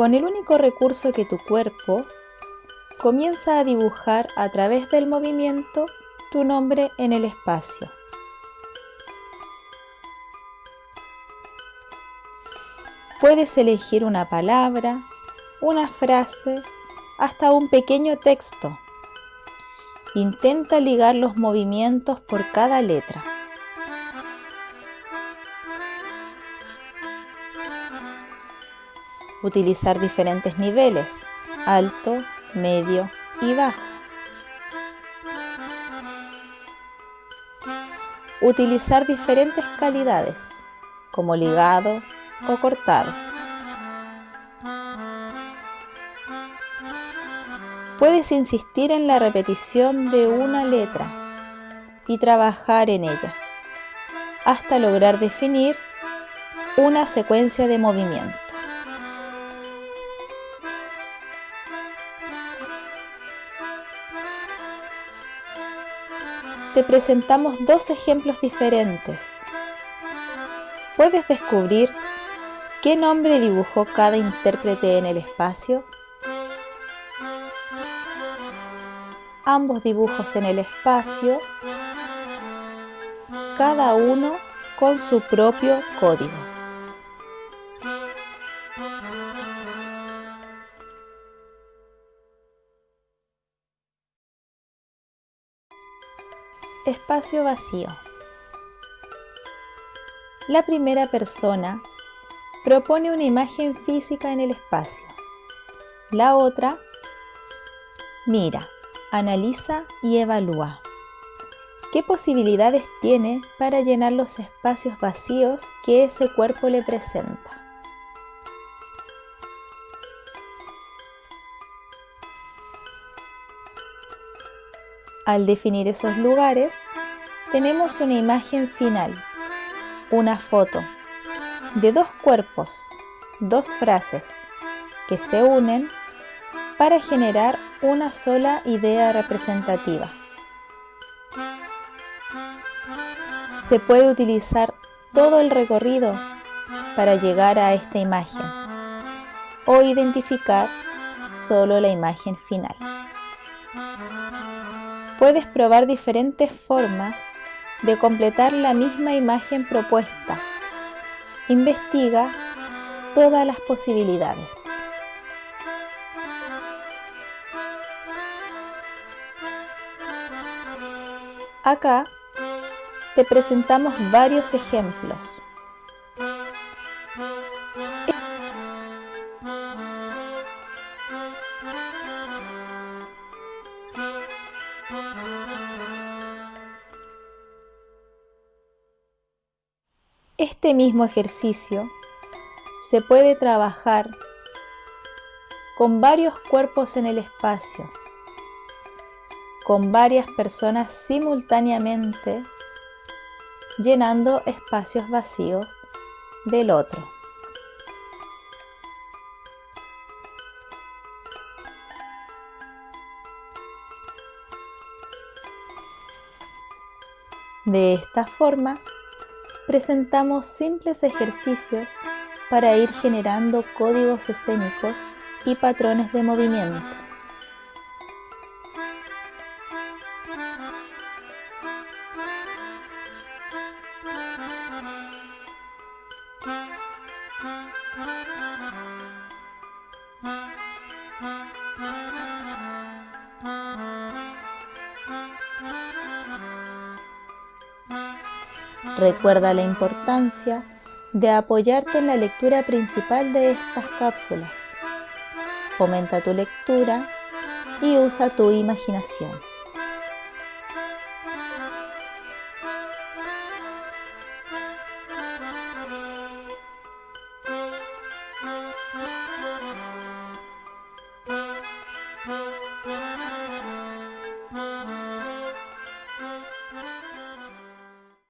Con el único recurso que tu cuerpo, comienza a dibujar a través del movimiento tu nombre en el espacio. Puedes elegir una palabra, una frase, hasta un pequeño texto. Intenta ligar los movimientos por cada letra. Utilizar diferentes niveles, alto, medio y bajo. Utilizar diferentes calidades, como ligado o cortado. Puedes insistir en la repetición de una letra y trabajar en ella hasta lograr definir una secuencia de movimiento. Te presentamos dos ejemplos diferentes. ¿Puedes descubrir qué nombre dibujó cada intérprete en el espacio? Ambos dibujos en el espacio, cada uno con su propio código. Espacio vacío. La primera persona propone una imagen física en el espacio. La otra mira, analiza y evalúa. ¿Qué posibilidades tiene para llenar los espacios vacíos que ese cuerpo le presenta? Al definir esos lugares, tenemos una imagen final, una foto de dos cuerpos, dos frases que se unen para generar una sola idea representativa. Se puede utilizar todo el recorrido para llegar a esta imagen o identificar solo la imagen final puedes probar diferentes formas de completar la misma imagen propuesta. Investiga todas las posibilidades. Acá te presentamos varios ejemplos. Este mismo ejercicio se puede trabajar con varios cuerpos en el espacio, con varias personas simultáneamente llenando espacios vacíos del otro. De esta forma, presentamos simples ejercicios para ir generando códigos escénicos y patrones de movimiento. Recuerda la importancia de apoyarte en la lectura principal de estas cápsulas. Fomenta tu lectura y usa tu imaginación.